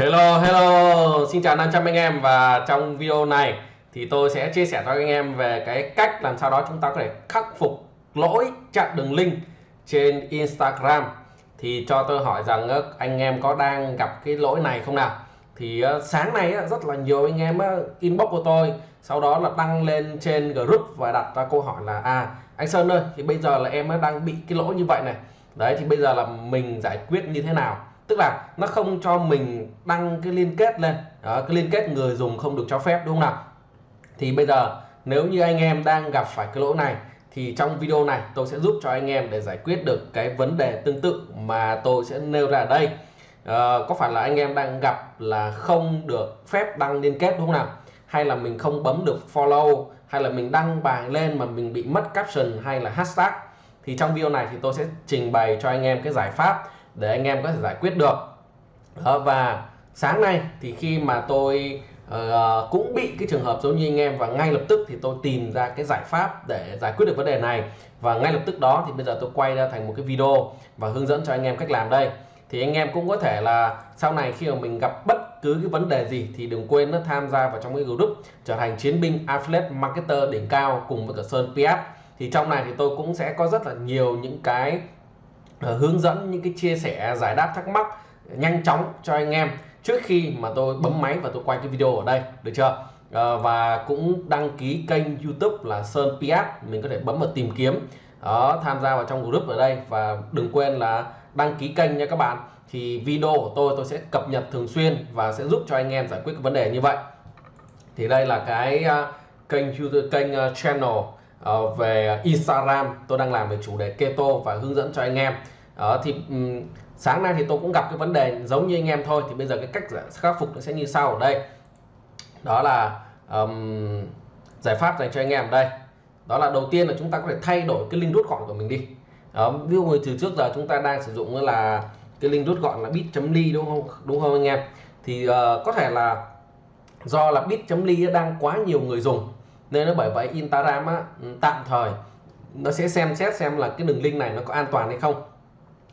Hello hello. Xin chào 500 anh em và trong video này thì tôi sẽ chia sẻ cho anh em về cái cách làm sao đó chúng ta có thể khắc phục lỗi chặn đường link trên Instagram. Thì cho tôi hỏi rằng ờ, anh em có đang gặp cái lỗi này không nào? Thì ờ, sáng nay ờ, rất là nhiều anh em inbox của tôi, sau đó là đăng lên trên group và đặt ra câu hỏi là à anh Sơn ơi, thì bây giờ là em đang bị cái lỗi như vậy này. Đấy, thì bây giờ là mình giải quyết như thế nào? Tức là nó không cho mình đăng cái liên kết lên. Đó, cái liên kết người dùng không được cho phép đúng không nào? Thì bây giờ nếu như anh em đang gặp phải cái lỗi này thì trong video này tôi sẽ giúp cho anh em để giải quyết được cái vấn đề tương tự mà tôi sẽ nêu ra đây. À, có phải là anh em đang gặp là không được phép đăng liên kết đúng không nào? Hay là mình không bấm được follow hay là mình đăng bài lên mà mình bị mất caption hay là hashtag? Thì trong video này thì tôi sẽ trình bày cho anh em cái giải pháp để anh em có thể giải quyết được. Đó, và sáng nay thì khi mà tôi uh, cũng bị cái trường hợp giống như anh em và ngay lập tức thì tôi tìm ra cái giải pháp để giải quyết được vấn đề này. Và ngay lập tức đó thì bây giờ tôi quay ra thành một cái video và hướng dẫn cho anh em cách làm đây. Thì anh em cũng có thể là sau này khi mà mình gặp bất cứ cái vấn đề gì thì đừng quên nó tham gia vào trong cái group trở thành chiến binh affiliate marketer đỉnh cao cùng với cả Sơn PF. thì trong này thì tôi cũng sẽ có rất là nhiều những cái ờ, hướng dẫn những cái chia sẻ giải đáp thắc mắc nhanh chóng cho anh em trước khi mà tôi bấm máy và tôi quay cái video ở đây được chưa? À, và cũng đăng ký kênh YouTube là Sơn PS mình có thể bấm vào tìm kiếm. Đó tham gia vào trong group ở đây. Và đừng quên là đăng ký kênh nha các bạn. Thì video của tôi tôi sẽ cập nhật thường xuyên và sẽ giúp cho anh em giải quyết cái vấn đề như vậy. Thì đây là cái uh, kênh YouTube kênh uh, channel uh, về Instagram. Tôi đang làm về chủ đề keto và hướng dẫn cho anh em uh, thì um, sáng nay thì tôi cũng gặp cái vấn đề giống như anh em thôi thì bây giờ cái cách khắc phục nó sẽ như sau. Ở đây đó là um, giải pháp dành cho anh em ở đây. Đó là đầu tiên là chúng ta có thể thay đổi cái link rút gọn của mình đi. Đó, ví dụ từ trước giờ chúng ta đang sử dụng là cái link rút gọn là bit.ly đúng không? Đúng không anh em? Thì uh, có thể là do là bit.ly đang quá nhiều người dùng nên nó bởi vậy Instagram á, tạm thời nó sẽ xem xét xem là cái đường link này nó có an toàn hay không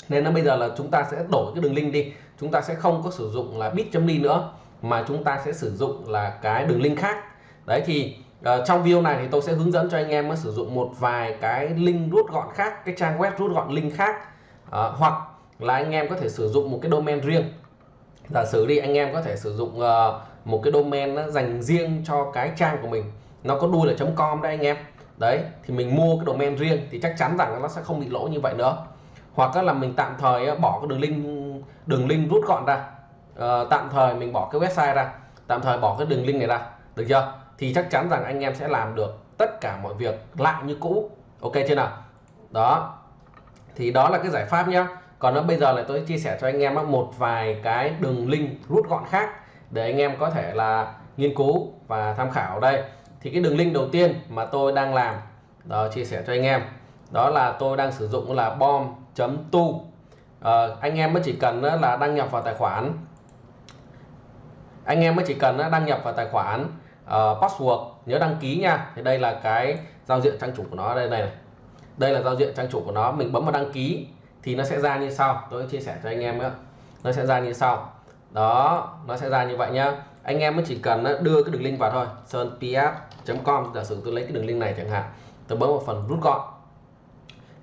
nên là bây giờ là chúng ta sẽ đổi cái đường link đi. Chúng ta sẽ không có sử dụng là bit.ly nữa mà chúng ta sẽ sử dụng là cái đường link khác. Đấy thì uh, trong video này thì tôi sẽ hướng dẫn cho anh em sử dụng một vài cái link rút gọn khác cái trang web rút gọn link khác. Uh, hoặc là anh em có thể sử dụng một cái domain riêng. Giả sử đi anh em có thể sử dụng uh, một cái domain nó dành riêng cho cái trang của mình. Nó có đuôi là com đấy anh em. Đấy thì mình mua cái domain riêng thì chắc chắn rằng nó sẽ không bị lỗi như vậy nữa hoặc là mình tạm thời bỏ cái đường link đường link rút gọn ra. Uh, tạm thời mình bỏ cái website ra. Tạm thời bỏ cái đường link này ra. Được chưa? Thì chắc chắn rằng anh em sẽ làm được tất cả mọi việc lại như cũ. Ok chưa nào? Đó. Thì đó là cái giải pháp nhá. Còn nó bây giờ là tôi chia sẻ cho anh em một vài cái đường link rút gọn khác để anh em có thể là nghiên cứu và tham khảo đây. Thì cái đường link đầu tiên mà tôi đang làm đó chia sẻ cho anh em đó là tôi đang sử dụng là bom tu. À, anh em mới chỉ cần ờ, là đăng nhập vào tài khoản. Anh em mới chỉ cần ờ, đăng nhập vào tài khoản uh, password nhớ đăng ký nha. Thì đây là cái giao diện trang chủ của nó đây này. Đây là giao diện trang chủ của nó mình bấm vào đăng ký thì nó sẽ ra như sau. Tôi chia sẻ cho anh em nữa nó sẽ ra như sau. Đó nó sẽ ra như vậy nhá. Anh em mới chỉ cần đưa cái đường link vào thôi. Sơn ps com giả sử tôi lấy cái đường link này chẳng hạn. Tôi bấm vào phần rút gọn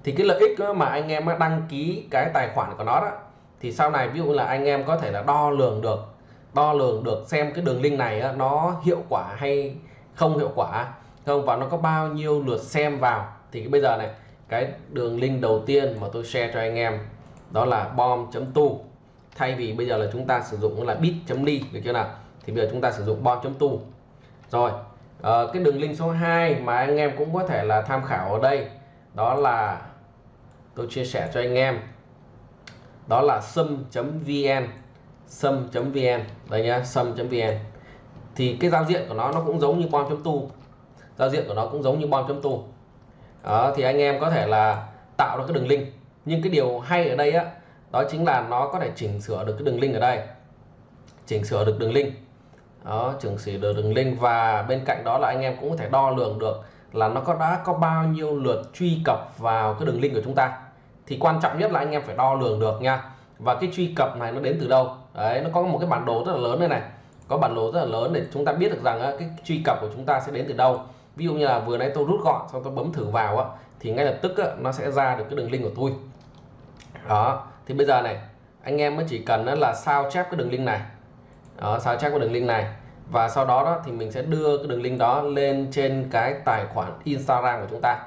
thì cái lợi ích mà anh em đăng ký cái tài khoản của nó đó thì sau này ví dụ là anh em có thể là đo lường được đo lường được xem cái đường link này nó hiệu quả hay không hiệu quả không và nó có bao nhiêu lượt xem vào. Thì bây giờ này cái đường link đầu tiên mà tôi share cho anh em đó là bom.tu thay vì bây giờ là chúng ta sử dụng là bit.ly được chưa nào? Thì bây giờ chúng ta sử dụng bom.tu rồi à, cái đường link số 2 mà anh em cũng có thể là tham khảo ở đây đó là tôi chia sẻ cho anh em. Đó là sum.vn sum.vn đây nhá sum.vn thì cái giao diện của nó nó cũng giống như bom.tu giao diện của nó cũng giống như bom.tu đó, thì anh em có thể là tạo ra cái đường link. Nhưng cái điều hay ở đây á, đó chính là nó có thể chỉnh sửa được cái đường link ở đây. Chỉnh sửa được đường link. Đó, chỉnh sửa được đường link và bên cạnh đó là anh em cũng có thể đo lường được là nó có đã có bao nhiêu lượt truy cập vào cái đường link của chúng ta thì quan trọng nhất là anh em phải đo lường được nha. Và cái truy cập này nó đến từ đâu? Đấy nó có một cái bản đồ rất là lớn đây này. Có bản đồ rất là lớn để chúng ta biết được rằng cái truy cập của chúng ta sẽ đến từ đâu. Ví dụ như là vừa nãy tôi rút gọn xong tôi bấm thử vào á thì ngay lập tức á, nó sẽ ra được cái đường link của tôi. Đó thì bây giờ này anh em mới chỉ cần là sao chép cái đường link này. Đó sao chép cái đường link này. Và sau đó đó thì mình sẽ đưa cái đường link đó lên trên cái tài khoản Instagram của chúng ta.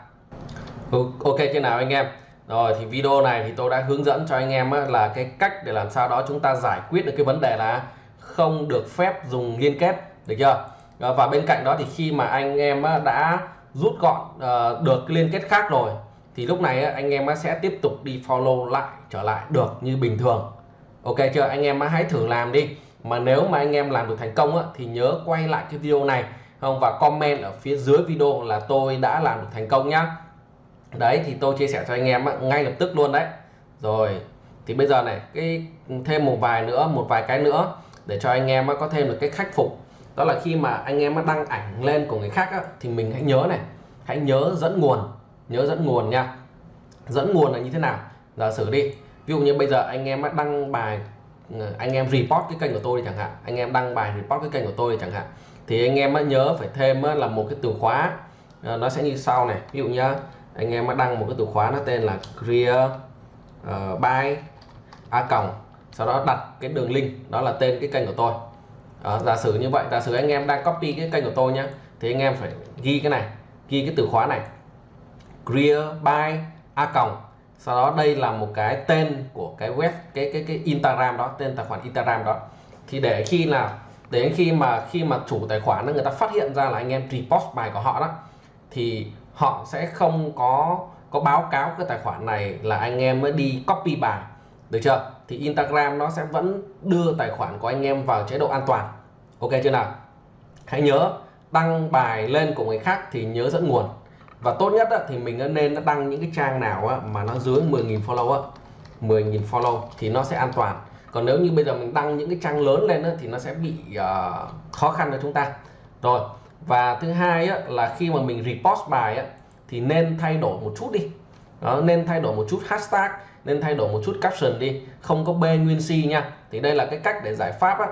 Ok chưa nào anh em? Rồi, thì video này thì tôi đã hướng dẫn cho anh em là cái cách để làm sao đó chúng ta giải quyết được cái vấn đề là không được phép dùng liên kết, được chưa? Ờ, và bên cạnh đó thì khi mà anh em đã rút gọn ờ, được cái liên kết khác rồi, thì lúc này anh em sẽ tiếp tục đi follow lại, trở lại được như bình thường. Ok chưa? Anh em hãy thử làm đi. Mà nếu mà anh em làm được thành công thì nhớ quay lại cái video này, không? Và comment ở phía dưới video là tôi đã làm được thành công nhá đấy, thì tôi chia sẻ cho anh em ngay lập tức luôn đấy. Rồi, thì bây giờ này, cái, thêm một vài nữa, một vài cái nữa, để cho anh em có thêm được cái khắc phục. Đó là khi mà anh em đăng ảnh lên của người khác thì mình hãy nhớ này, hãy nhớ dẫn nguồn, nhớ dẫn nguồn nha. Dẫn nguồn là như thế nào? Giả sử đi, ví dụ như bây giờ anh em đăng bài ừ, anh em report cái kênh của tôi chẳng hạn, anh em đăng bài report cái kênh của tôi chẳng hạn, thì anh em nhớ phải thêm là một cái từ khóa. Ờ, nó sẽ như sau này, ví dụ nhá anh em đăng một cái từ khóa nó tên là clear uh, by a còng. Sau đó đặt cái đường link đó là tên cái kênh của tôi. Đó, giả sử như vậy giả sử anh em đang copy cái kênh của tôi nhé thì anh em phải ghi cái này ghi cái từ khóa này. Clear by a còng. Sau đó đây là một cái tên của cái web cái cái cái Instagram đó tên tài khoản Instagram đó. Thì để khi nào đến khi mà khi mà chủ tài khoản người ta phát hiện ra là anh em repost bài của họ đó thì họ sẽ không có có báo cáo cái tài khoản này là anh em mới đi copy bài được chưa? Thì Instagram nó sẽ vẫn đưa tài khoản của anh em vào chế độ an toàn. Ok chưa nào? Hãy nhớ đăng bài lên của người khác thì nhớ dẫn nguồn. Và tốt nhất thì mình nên đăng những cái trang nào mà nó dưới 10.000 follow á. 10.000 follow thì nó sẽ an toàn. Còn nếu như bây giờ mình đăng những cái trang lớn lên thì nó sẽ bị uh, khó khăn cho chúng ta. Rồi và thứ hai là khi mà mình repost bài thì nên thay đổi một chút đi. Đó, nên thay đổi một chút hashtag nên thay đổi một chút caption đi. Không có b nguyên si nha. Thì đây là cái cách để giải pháp á,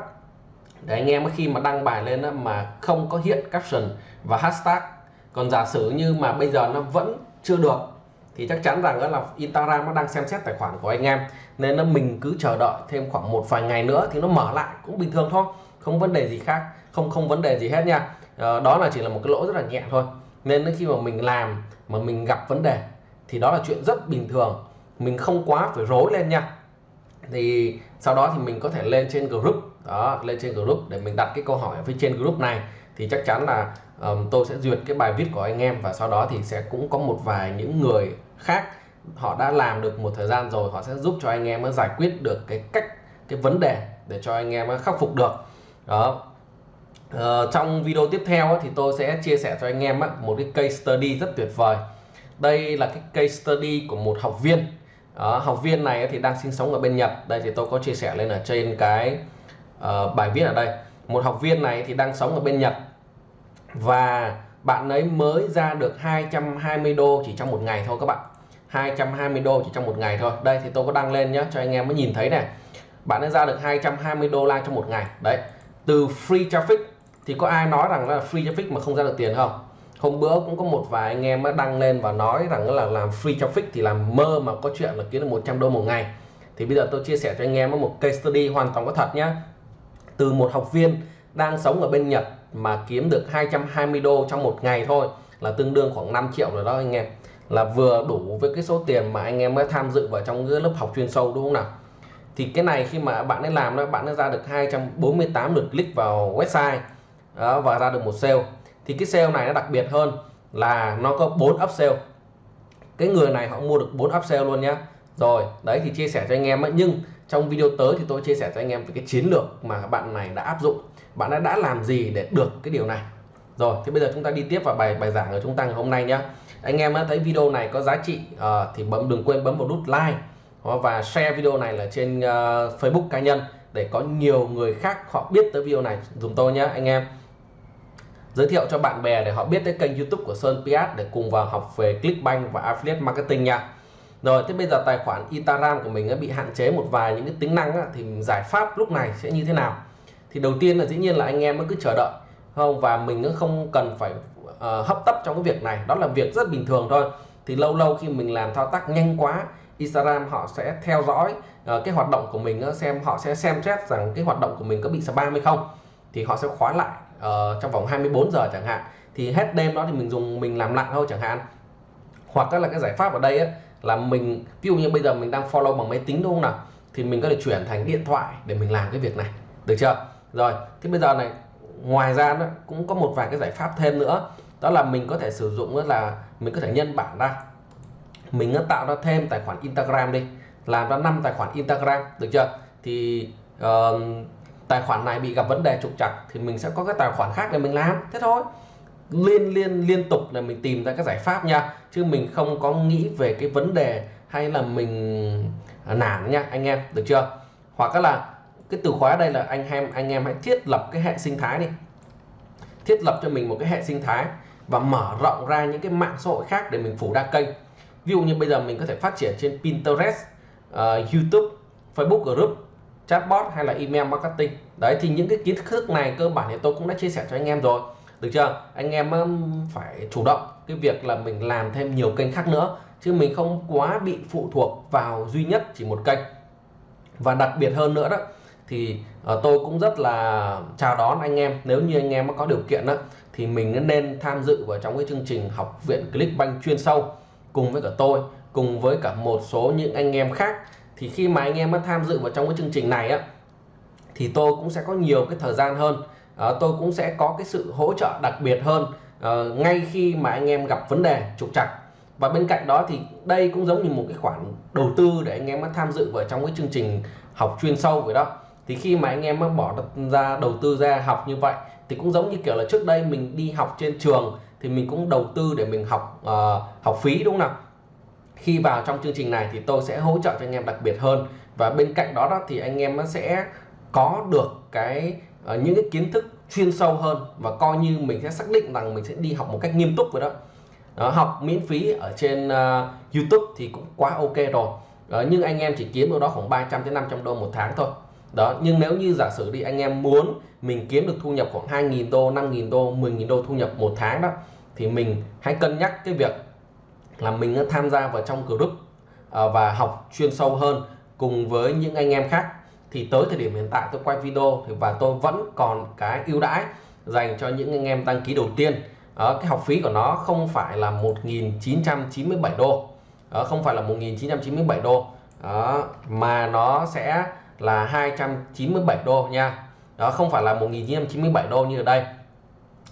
để anh em khi mà đăng bài lên á, mà không có hiện caption và hashtag. Còn giả sử như mà bây giờ nó vẫn chưa được thì chắc chắn rằng đó là Instagram nó đang xem xét tài khoản của anh em. Nên là mình cứ chờ đợi thêm khoảng một vài ngày nữa thì nó mở lại cũng bình thường thôi không vấn đề gì khác không không vấn đề gì hết nha. Ờ, đó là chỉ là một cái lỗi rất là nhẹ thôi. Nên khi mà mình làm mà mình gặp vấn đề thì đó là chuyện rất bình thường. Mình không quá phải rối lên nha. Thì sau đó thì mình có thể lên trên group đó lên trên group để mình đặt cái câu hỏi ở phía trên group này. Thì chắc chắn là um, tôi sẽ duyệt cái bài viết của anh em và sau đó thì sẽ cũng có một vài những người khác họ đã làm được một thời gian rồi họ sẽ giúp cho anh em giải quyết được cái cách cái vấn đề để cho anh em khắc phục được. Đó uh, trong video tiếp theo thì tôi sẽ chia sẻ cho anh em một cái case study rất tuyệt vời. Đây là cái case study của một học viên. Đó, học viên này thì đang sinh sống ở bên Nhật. Đây thì tôi có chia sẻ lên ở trên cái uh, bài viết ở đây. Một học viên này thì đang sống ở bên Nhật và bạn ấy mới ra được 220 đô chỉ trong một ngày thôi các bạn. 220 đô chỉ trong một ngày thôi. Đây thì tôi có đăng lên nhé cho anh em mới nhìn thấy này bạn ấy ra được 220 đô la trong một ngày. Đấy từ free traffic thì có ai nói rằng là free traffic mà không ra được tiền không? Hôm bữa cũng có một vài anh em đăng lên và nói rằng là làm free traffic thì làm mơ mà có chuyện là kiếm được 100 đô một ngày. Thì bây giờ tôi chia sẻ cho anh em một case study hoàn toàn có thật nhé từ một học viên đang sống ở bên Nhật mà kiếm được 220 đô trong một ngày thôi, là tương đương khoảng 5 triệu rồi đó anh em. Là vừa đủ với cái số tiền mà anh em mới tham dự vào trong cái lớp học chuyên sâu, đúng không nào? Thì cái này khi mà bạn ấy làm đó, bạn ấy ra được 248 lượt click vào website đó, và ra được một sale. Thì cái sale này nó đặc biệt hơn là nó có 4 upsell. Cái người này họ mua được 4 upsell luôn nhá. Rồi đấy thì chia sẻ cho anh em ấy. nhưng trong video tới thì tôi chia sẻ cho anh em về cái chiến lược mà bạn này đã áp dụng. Bạn đã đã làm gì để được cái điều này? Rồi thì bây giờ chúng ta đi tiếp vào bài bài giảng của chúng ta ngày hôm nay nhá. Anh em thấy video này có giá trị uh, thì bấm đừng quên bấm vào nút like. Và share video này là trên uh, Facebook cá nhân để có nhiều người khác họ biết tới video này. Dùng tôi nhé anh em giới thiệu cho bạn bè để họ biết tới kênh YouTube của Sơn Piat để cùng vào học về Clickbank và Affiliate Marketing nha. Rồi thế bây giờ tài khoản Instagram của mình bị hạn chế một vài những cái tính năng á, thì giải pháp lúc này sẽ như thế nào? Thì đầu tiên là dĩ nhiên là anh em cứ chờ đợi không? Và mình cũng không cần phải uh, hấp tấp trong cái việc này. Đó là việc rất bình thường thôi. Thì lâu lâu khi mình làm thao tác nhanh quá Instagram họ sẽ theo dõi uh, cái hoạt động của mình xem họ sẽ xem xét rằng cái hoạt động của mình có bị spam hay không. Thì họ sẽ khóa lại uh, trong vòng 24 giờ chẳng hạn thì hết đêm đó thì mình dùng mình làm lặng thôi chẳng hạn. Hoặc là cái giải pháp ở đây ấy, là mình ví dụ như bây giờ mình đang follow bằng máy tính đúng không nào? Thì mình có thể chuyển thành điện thoại để mình làm cái việc này. Được chưa? Rồi thì bây giờ này ngoài ra nó cũng có một vài cái giải pháp thêm nữa. Đó là mình có thể sử dụng là mình có thể nhân bản ra. Mình tạo ra thêm tài khoản Instagram đi làm ra 5 tài khoản Instagram được chưa? Thì uh, tài khoản này bị gặp vấn đề trục trặc thì mình sẽ có cái tài khoản khác để mình làm. Thế thôi. Liên liên liên tục là mình tìm ra các giải pháp nha. Chứ mình không có nghĩ về cái vấn đề hay là mình nản nha anh em. Được chưa? Hoặc là cái từ khóa đây là anh em anh em hãy thiết lập cái hệ sinh thái đi. Thiết lập cho mình một cái hệ sinh thái và mở rộng ra những cái mạng xã hội khác để mình phủ đa kênh. Ví dụ như bây giờ mình có thể phát triển trên Pinterest uh, YouTube Facebook group chatbot hay là email marketing. Đấy thì những cái kiến thức này cơ bản thì tôi cũng đã chia sẻ cho anh em rồi. Được chưa? Anh em um, phải chủ động cái việc là mình làm thêm nhiều kênh khác nữa chứ mình không quá bị phụ thuộc vào duy nhất chỉ một kênh. Và đặc biệt hơn nữa đó thì uh, tôi cũng rất là chào đón anh em. Nếu như anh em có điều kiện đó thì mình nên tham dự vào trong cái chương trình học viện Clickbank chuyên sâu cùng với cả tôi cùng với cả một số những anh em khác thì khi mà anh em tham dự vào trong cái chương trình này á thì tôi cũng sẽ có nhiều cái thời gian hơn. À, tôi cũng sẽ có cái sự hỗ trợ đặc biệt hơn à, ngay khi mà anh em gặp vấn đề trục trặc. Và bên cạnh đó thì đây cũng giống như một cái khoản đầu tư để anh em tham dự vào trong cái chương trình học chuyên sâu vậy đó. Thì khi mà anh em bỏ ra đầu tư ra học như vậy thì cũng giống như kiểu là trước đây mình đi học trên trường thì mình cũng đầu tư để mình học uh, học phí đúng không nào? Khi vào trong chương trình này thì tôi sẽ hỗ trợ cho anh em đặc biệt hơn. Và bên cạnh đó, đó thì anh em sẽ có được cái uh, những cái kiến thức chuyên sâu hơn và coi như mình sẽ xác định rằng mình sẽ đi học một cách nghiêm túc rồi đó, đó học miễn phí ở trên uh, YouTube thì cũng quá ok rồi. Đó, nhưng anh em chỉ kiếm đâu đó khoảng 300 đến 500 đô một tháng thôi. Đó nhưng nếu như giả sử đi anh em muốn mình kiếm được thu nhập khoảng 2.000 đô 5.000 đô 10.000 đô thu nhập một tháng đó thì mình hãy cân nhắc cái việc là mình tham gia vào trong group à, và học chuyên sâu hơn cùng với những anh em khác. Thì tới thời điểm hiện tại tôi quay video thì và tôi vẫn còn cái ưu đãi dành cho những anh em đăng ký đầu tiên. Ở cái học phí của nó không phải là 1.997 đô. Đó, không phải là 1.997 đô. Đó, mà nó sẽ là 297 đô nha. Đó không phải là 1.997 đô như ở đây.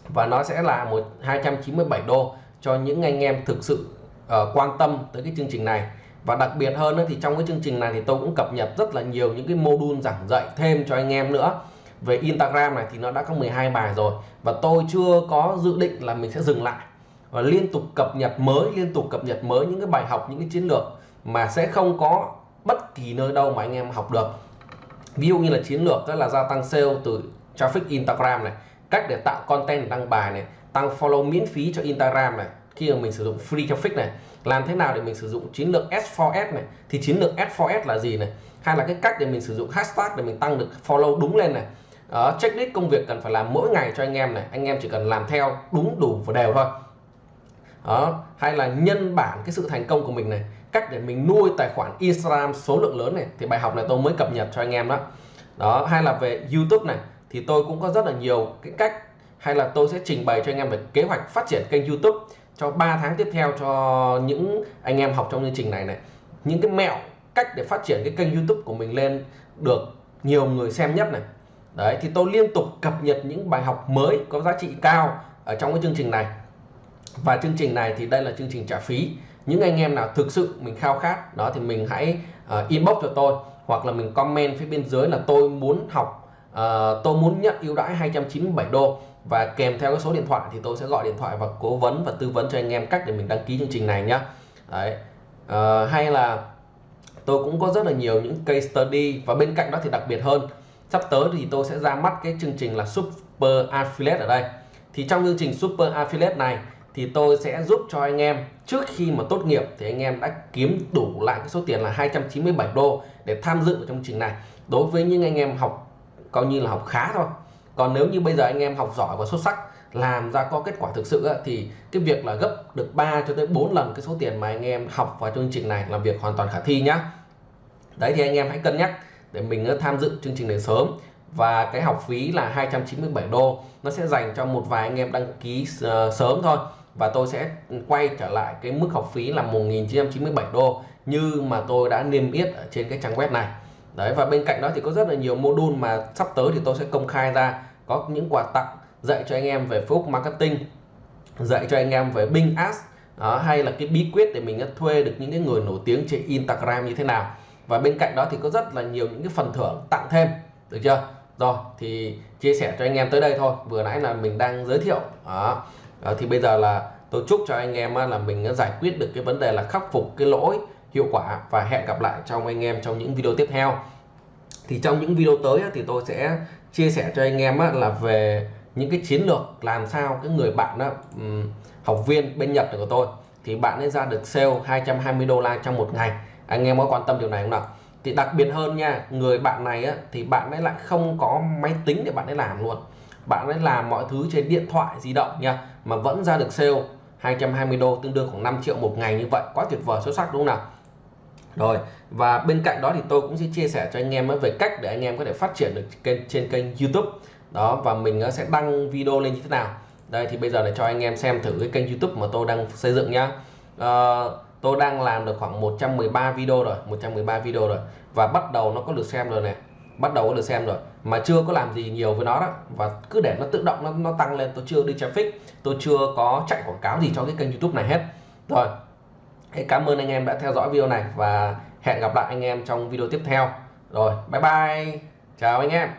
Và nó sẽ là một 297 đô cho những anh em thực sự uh, quan tâm tới cái chương trình này. Và đặc biệt hơn nữa thì trong cái chương trình này thì tôi cũng cập nhật rất là nhiều những cái module giảng dạy thêm cho anh em nữa. Về Instagram này thì nó đã có 12 bài rồi và tôi chưa có dự định là mình sẽ dừng lại và liên tục cập nhật mới liên tục cập nhật mới những cái bài học những cái chiến lược mà sẽ không có bất kỳ nơi đâu mà anh em học được. Ví dụ như là chiến lược đó là gia tăng sale từ traffic Instagram này cách để tạo content đăng bài này tăng follow miễn phí cho Instagram này khi mà mình sử dụng free traffic này. Làm thế nào để mình sử dụng chiến lược S4S này? Thì chiến lược S4S là gì này? Hay là cái cách để mình sử dụng hashtag để mình tăng được follow đúng lên này? Ở checklist công việc cần phải làm mỗi ngày cho anh em này. Anh em chỉ cần làm theo đúng đủ và đều thôi. Đó, hay là nhân bản cái sự thành công của mình này. Cách để mình nuôi tài khoản Instagram số lượng lớn này. Thì bài học này tôi mới cập nhật cho anh em đó. Đó, hay là về YouTube này. Thì tôi cũng có rất là nhiều cái cách. Hay là tôi sẽ trình bày cho anh em về kế hoạch phát triển kênh YouTube cho 3 tháng tiếp theo cho những anh em học trong chương trình này này. Những cái mẹo cách để phát triển cái kênh YouTube của mình lên được nhiều người xem nhất này. Đấy thì tôi liên tục cập nhật những bài học mới có giá trị cao ở trong cái chương trình này. Và chương trình này thì đây là chương trình trả phí. Những anh em nào thực sự mình khao khát đó thì mình hãy uh, inbox cho tôi. Hoặc là mình comment phía bên dưới là tôi muốn học uh, tôi muốn nhận ưu đãi 297 đô và kèm theo cái số điện thoại thì tôi sẽ gọi điện thoại và cố vấn và tư vấn cho anh em cách để mình đăng ký chương trình này nhá. Đấy. À, hay là tôi cũng có rất là nhiều những case study và bên cạnh đó thì đặc biệt hơn sắp tới thì tôi sẽ ra mắt cái chương trình là super affiliate ở đây. Thì trong chương trình super affiliate này thì tôi sẽ giúp cho anh em trước khi mà tốt nghiệp thì anh em đã kiếm đủ lại cái số tiền là 297 đô để tham dự vào trong chương trình này. Đối với những anh em học coi như là học khá thôi còn nếu như bây giờ anh em học giỏi và xuất sắc, làm ra có kết quả thực sự thì cái việc là gấp được 3 cho tới 4 lần cái số tiền mà anh em học vào chương trình này là việc hoàn toàn khả thi nhá. Đấy thì anh em hãy cân nhắc để mình ờ, tham dự chương trình này sớm. Và cái học phí là 297 đô, nó sẽ dành cho một vài anh em đăng ký ờ, sớm thôi. Và tôi sẽ quay trở lại cái mức học phí là 1997 đô như mà tôi đã niêm yết ở trên cái trang web này đấy và bên cạnh đó thì có rất là nhiều module mà sắp tới thì tôi sẽ công khai ra. Có những quà tặng dạy cho anh em về Facebook marketing dạy cho anh em về Bing Ads đó, hay là cái bí quyết để mình thuê được những cái người nổi tiếng trên Instagram như thế nào. Và bên cạnh đó thì có rất là nhiều những cái phần thưởng tặng thêm được chưa? Rồi thì chia sẻ cho anh em tới đây thôi. Vừa nãy là mình đang giới thiệu đó. đó thì bây giờ là tôi chúc cho anh em là mình giải quyết được cái vấn đề là khắc phục cái lỗi hiệu quả và hẹn gặp lại trong anh em trong những video tiếp theo. Thì trong những video tới thì tôi sẽ chia sẻ cho anh em là về những cái chiến lược làm sao cái người bạn đó học viên bên Nhật của tôi. Thì bạn ấy ra được sale 220 đô la trong một ngày. Anh em có quan tâm điều này không nào? Thì đặc biệt hơn nha người bạn này á, thì bạn ấy lại không có máy tính để bạn ấy làm luôn. Bạn ấy làm mọi thứ trên điện thoại di động nha mà vẫn ra được sale 220 đô tương đương khoảng 5 triệu một ngày như vậy. Quá tuyệt vời xuất sắc đúng không nào? Rồi và bên cạnh đó thì tôi cũng sẽ chia sẻ cho anh em về cách để anh em có thể phát triển được kênh trên kênh YouTube. Đó và mình ờ, sẽ đăng video lên như thế nào. Đây thì bây giờ để cho anh em xem thử cái kênh YouTube mà tôi đang xây dựng nhá. À, tôi đang làm được khoảng 113 video rồi 113 video rồi. Và bắt đầu nó có được xem rồi này. Bắt đầu có được xem rồi. Mà chưa có làm gì nhiều với nó đó. Và cứ để nó tự động nó, nó tăng lên. Tôi chưa đi traffic. Tôi chưa có chạy quảng cáo gì cho cái kênh youtube này hết. Rồi cảm ơn anh em đã theo dõi video này và hẹn gặp lại anh em trong video tiếp theo. Rồi, bye bye. Chào anh em.